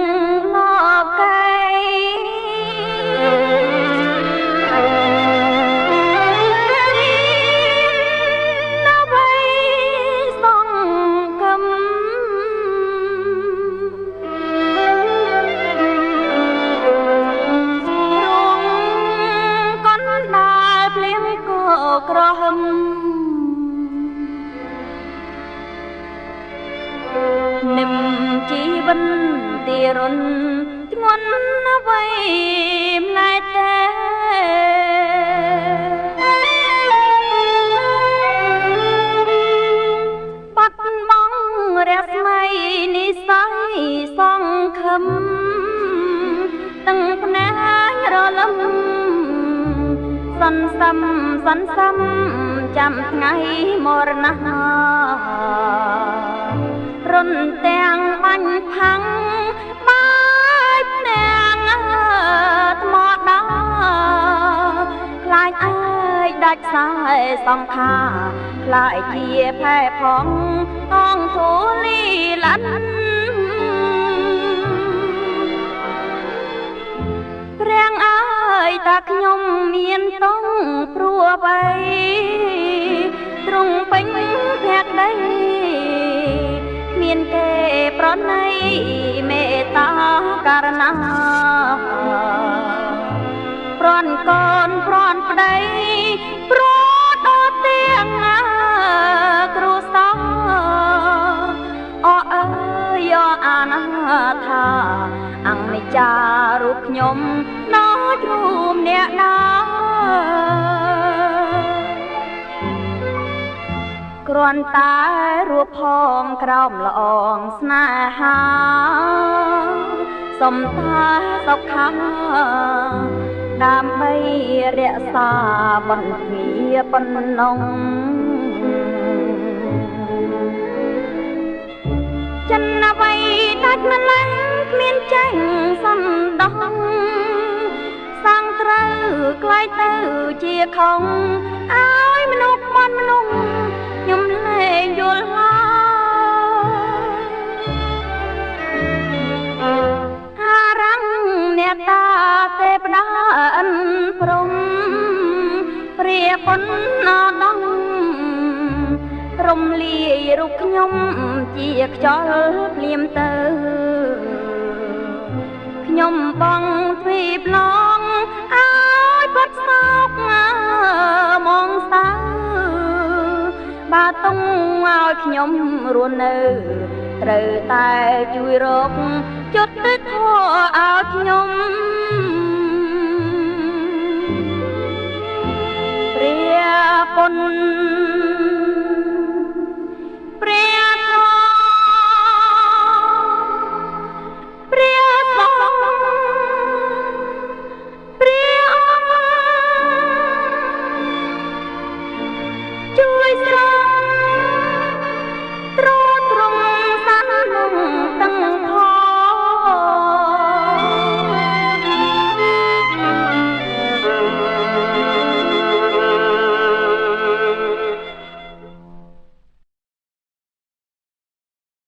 នឹងលកែណាបៃសងកំរងកណ្ដាលភ្លៀងក៏ក្រហម រុនធ្ងន់អ្វីម្លែទេបាត់បង់រស្មីនិស័យសងខឹមទាំងភ្នែករលឹមសន្សំសន្សំចាំថ្ងៃមរណៈរុនទាំង បាញ់ផាំងបាយភ្នាំងថ្មដាខ្លាចអើយដាច់ខ្សែសង្ខាខ្លាចជាផែផងអងធូលីលាន់ព្រះអើយតាខ្ញុំមានតងព្រោះអ្វីទ្រង់ពេញភក្តីមានគេ ប្រណីមេត្តាករណាប្រន់កូនប្រន់ប្តីព្រោះដល់ទៀងគ្រូសាអអើយអាណាថាអង្គនិចារូបខ្ញុំណោចរួមអ្នកណា គ្រាន់តែរួបផងក្រោមល្អងស្នេហាសំតាសុខាដើម្បីរក្សាបន្ទាប៉ុណ្ណងចិនអ្វីដាច់ម្លេះគ្មានចាញ់សំដងសាំងត្រូវក្លាយទៅជាខំឲ្យមនុស្សមន់មនុស្ស រាប៉ុនណដងរំលាយរូបខ្ញុំជាខ្យល់ភ្លៀមទៅខ្ញុំបងទ្វីបឡងឲ្យបាត់សោកមកសៅបាតុងឲ្យខ្ញុំរស់នៅត្រូវតែជួយរកជុតទៅធោឲ្យខ្ញុំ